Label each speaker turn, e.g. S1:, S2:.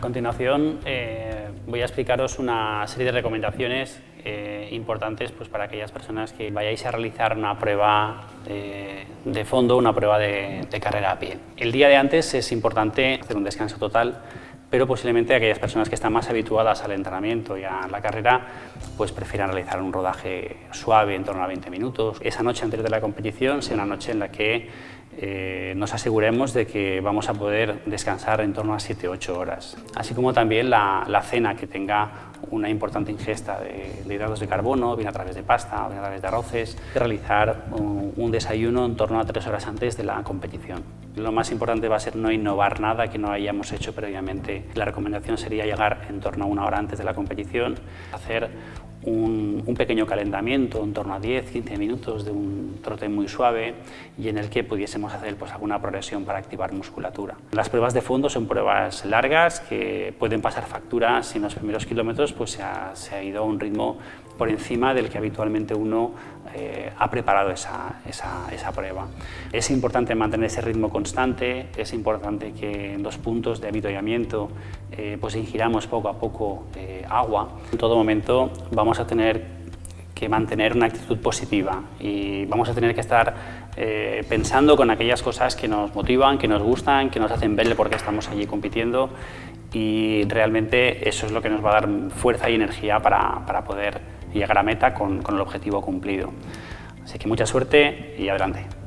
S1: continuación eh, voy a explicaros una serie de recomendaciones eh, importantes pues, para aquellas personas que vayáis a realizar una prueba de, fondo, una prueba de carrera a pie. El día de antes es importante hacer un descanso total pero posiblemente aquellas personas que están más habituadas al entrenamiento y a la carrera pues prefieran realizar un rodaje suave en torno a 20 minutos. Esa noche anterior de la competición sea una noche en la que eh, nos aseguremos de que vamos a poder descansar en torno a 7-8 horas. Así como también la, cena que tenga una importante ingesta de, hidratos de carbono, bien a través de pasta, bien a través de arroces, realizar un, un desayuno en torno a 3 horas antes de la competición. Lo más importante va a ser no innovar nada que no hayamos hecho previamente. La recomendación sería llegar en torno a una hora antes de la competición, hacer un, pequeño calentamiento en torno a 10-15 minutos de un trote muy suave y en el que pudiésemos hacer pues, alguna progresión para activar musculatura. Las pruebas de fondo son pruebas largas que pueden pasar facturas si en los primeros kilómetros pues, se, ha, se ha ido a un ritmo por encima del que habitualmente uno eh, ha preparado esa, esa, esa, prueba. Es importante mantener ese ritmo constante, es importante que en los puntos de avituallamiento eh, pues ingiramos poco a poco eh, agua. En todo momento vamos a tener que mantener una actitud positiva y vamos a tener que estar pensando con aquellas cosas que nos motivan, que nos gustan, que nos hacen ver por qué estamos allí compitiendo y realmente eso es lo que nos va a dar fuerza y energía para, para poder llegar a meta con, con el objetivo cumplido. Así que mucha suerte y adelante.